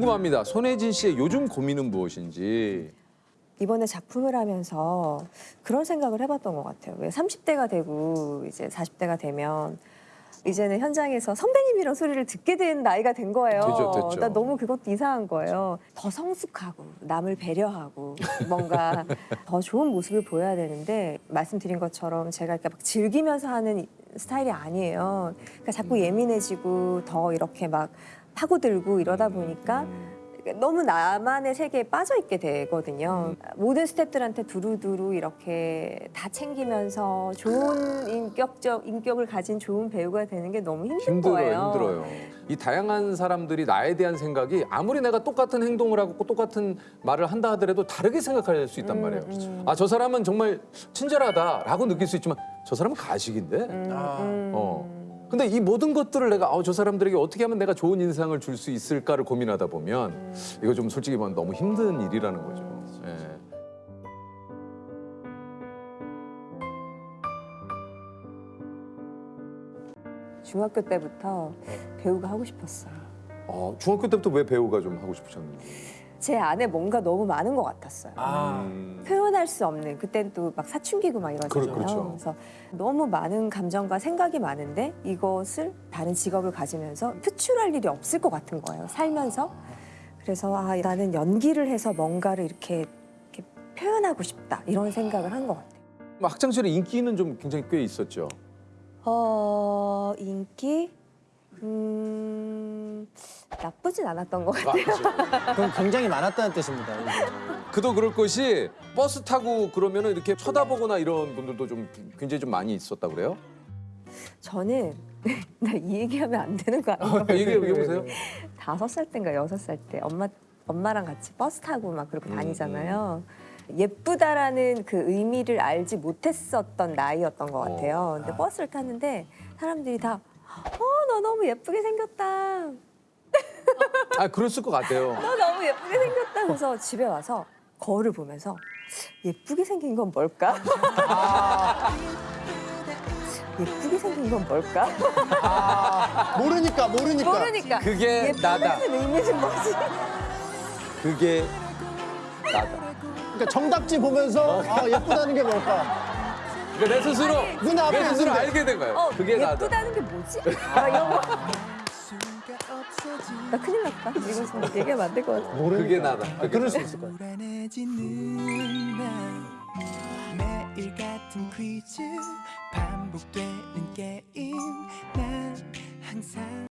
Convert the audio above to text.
궁금합니다. 손혜진 씨의 요즘 고민은 무엇인지. 이번에 작품을 하면서 그런 생각을 해봤던 것 같아요. 왜 30대가 되고 이제 40대가 되면 이제는 현장에서 선배님이란 소리를 듣게 된 나이가 된 거예요. 되죠, 됐죠. 나 너무 그것도 이상한 거예요. 더 성숙하고 남을 배려하고 뭔가 더 좋은 모습을 보여야 되는데 말씀드린 것처럼 제가 이렇게 막 즐기면서 하는 이- 스타일이 아니에요. 그러니까 자꾸 예민해지고 더 이렇게 막 파고들고 이러다 보니까 너무 나만의 세계에 빠져 있게 되거든요. 모든 스태프들한테 두루두루 이렇게 다 챙기면서 좋은 인격적 인격을 가진 좋은 배우가 되는 게 너무 힘든 힘들어요, 거예요. 힘들어요. 이 다양한 사람들이 나에 대한 생각이 아무리 내가 똑같은 행동을 하고 똑같은 말을 한다 하더라도 다르게 생각할 수 있단 음, 말이에요. 음. 아, 저 사람은 정말 친절하다라고 느낄 수 있지만 저 사람은 가식인데. 음, 아. 음. 어. 근데 이 모든 것들을 내가 아, 저 사람들에게 어떻게 하면 내가 좋은 인상을 줄 수 있을까를 고민하다 보면 음. 이거 좀 솔직히 말하면 너무 힘든 일이라는 거죠. 예. 중학교 때부터 배우가 하고 싶었어요. 어, 중학교 때부터 왜 배우가 좀 하고 싶으셨는지. 제 안에 뭔가 너무 많은 것 같았어요. 아, 음. 표현할 수 없는 그땐 또 막 사춘기고 막 이러잖아요. 그렇- 그렇죠. 그래서 너무 많은 감정과 생각이 많은데 이것을 다른 직업을 가지면서 표출할 일이 없을 것 같은 거예요. 살면서 그래서 아 나는 연기를 해서 뭔가를 이렇게, 이렇게 표현하고 싶다 이런 생각을 한 것 같아요. 뭐 학창 시절에 인기는 좀 굉장히 꽤 있었죠. 어 인기 음 나쁘진 않았던 것 같아요. 그럼 굉장히 많았다는 뜻입니다. 그도 그럴 것이 버스 타고 그러면 은 이렇게 쳐다보거나 이런 분들도 좀 굉장히 좀 많이 있었다 그래요? 저는 나 이 얘기하면 안 되는 거 아니에요? 얘기해 보세요. 다섯 살 때인가 여섯 살 때 엄마 엄마랑 같이 버스 타고 막 그렇게 음, 다니잖아요. 예쁘다라는 그 의미를 알지 못했었던 나이였던 것 같아요. 근데 아. 버스를 탔는데 사람들이 다 어, 너 너무 예쁘게 생겼다. 아 그랬을 것 같아요. 너 너무 예쁘게 생겼다. 그래서 집에 와서 거울을 보면서 예쁘게 생긴 건 뭘까? 예쁘게 생긴 건 뭘까? 아, 모르니까 모르니까. 모르니까. 그게 나다. 의미는 뭐지? 그게 나다. 그러니까 정답지 보면서 아, 예쁘다는 게 뭘까? 그러니까 내 스스로 눈 앞에 내 스스로. 알게 된 거예요. 어, 그게 나다. 예쁘다는 게 뭐지? 막 이런 거. 나 큰일 났다. 이거 지금 얘기하면 안 될 것 같아. 모르니까. 그게 나다. 아, 그럴 수 있을 거야. 매일 같은 퀴즈 반복되는 게임 난 항상